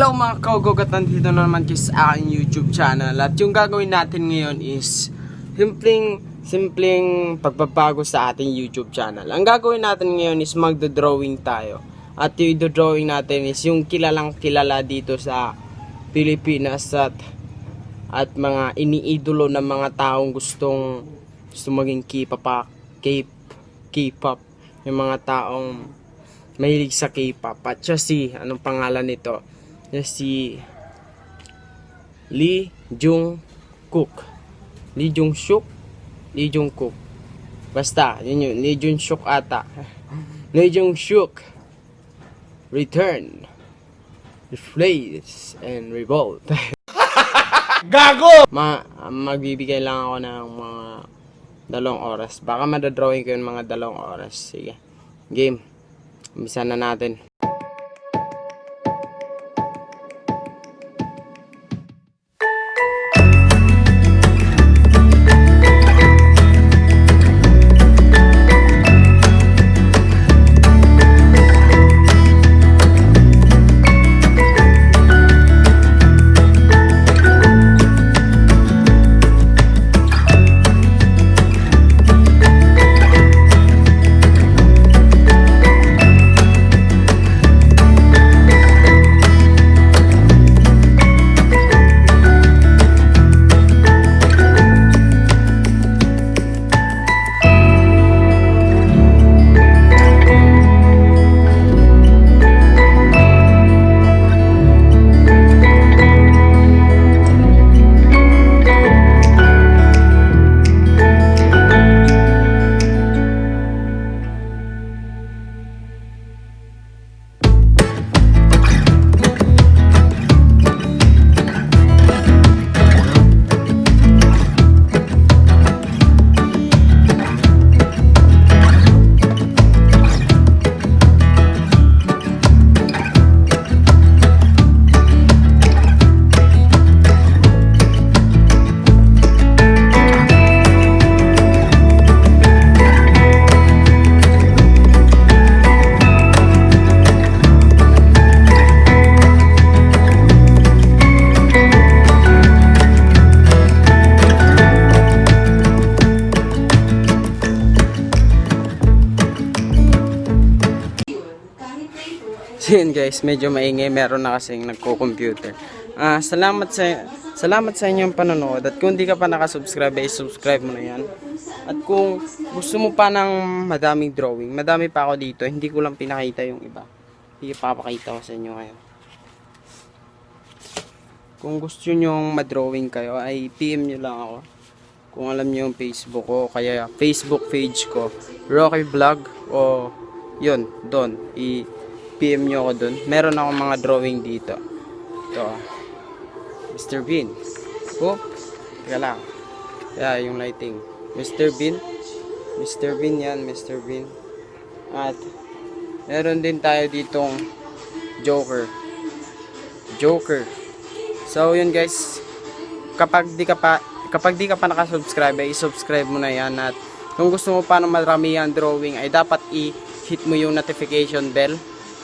Hello mga kogog at nandito na naman kayo sa aking YouTube channel. At yung gagawin natin ngayon is Simpleng, simpleng pagbabago sa ating YouTube channel. Ang gagawin natin ngayon is magdo-drawing tayo. At yung drawing natin is yung kilalang kilala dito sa Pilipinas At, at mga iniidolo ng mga taong gustong Gusto maging K-pop K-pop. Yung mga taong mahilig sa K-pop. At siya si anong pangalan nito siya si Lee Jung Kook Lee Jung Suk Lee Jung Kook basta yun yun Lee Jung Suk ata Lee Jung Suk Return Replace and Revolt Gago! Ma magbibigay lang ako ng mga dalawang oras. Baka madadrawing ko yung mga dalawang oras. Sige. Game. Umpisa na natin. Yun guys, medyo maingay. Meron na kasing nagko-computer. Ah, salamat sa salamat sa inyong panonood. At kung di ka pa nakasubscribe, ay subscribe mo na yan. At kung gusto mo pa ng madaming drawing, madami pa ako dito. Hindi ko lang pinakita yung iba. Ipapakita ko sa inyo ngayon. Kung gusto nyo madrawing kayo, ay PM nyo lang ako. Kung alam nyo yung Facebook ko, kaya Facebook page ko, Rocky Vlog, o yun, doon. I- PM nyo ako dun. Meron ako mga drawing dito. Ito. Mr. Bean. Oh, teka lang. Kaya yung lighting. Mr. Bean. Mr. Bean yan, Mr. Bean. At, meron din tayo ditong Joker. Joker. So, yun guys. Kapag di ka pa, kapag di ka pa nakasubscribe, ay subscribe mo na yan. At, kung gusto mo pa ng marami ang drawing, ay dapat i-hit mo yung notification bell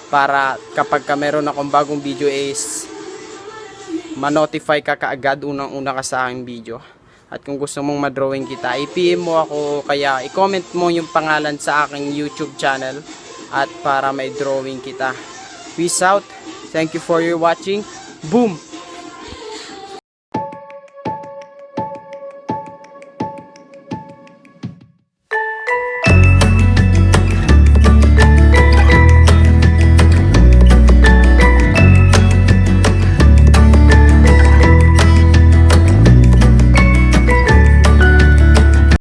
para kapag ka meron akong bagong video is ma-notify ka kaagad unang-una ka sa aking video. At kung gusto mong ma-drawing kita, i-PM mo ako kaya i-comment mo yung pangalan sa aking YouTube channel at para may drawing kita. Peace out. Thank you for your watching. Boom!